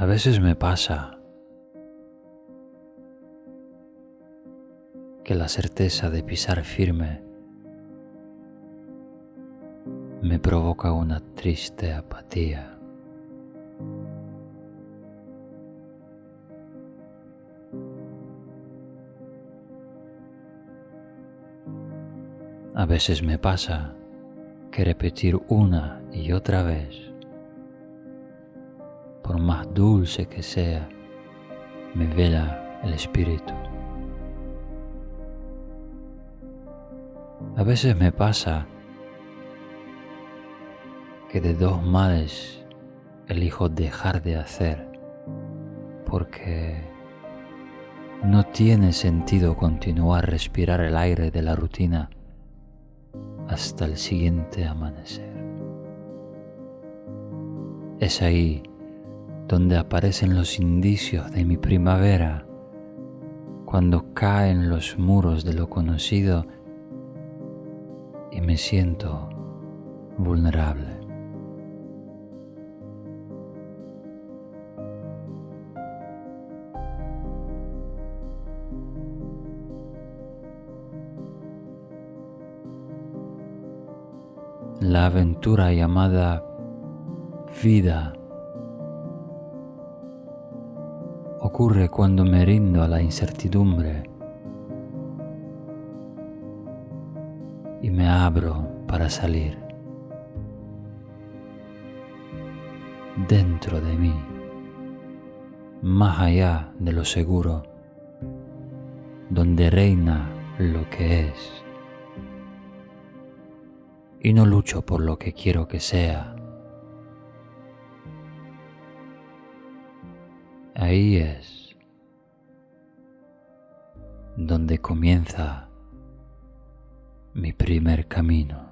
A veces me pasa que la certeza de pisar firme me provoca una triste apatía. A veces me pasa que repetir una y otra vez, por más dulce que sea, me vela el espíritu. A veces me pasa que de dos males elijo dejar de hacer porque no tiene sentido continuar respirar el aire de la rutina hasta el siguiente amanecer. Es ahí donde aparecen los indicios de mi primavera, cuando caen los muros de lo conocido y me siento vulnerable. La aventura llamada vida ocurre cuando me rindo a la incertidumbre y me abro para salir dentro de mí, más allá de lo seguro, donde reina lo que es y no lucho por lo que quiero que sea. Ahí es donde comienza mi primer camino.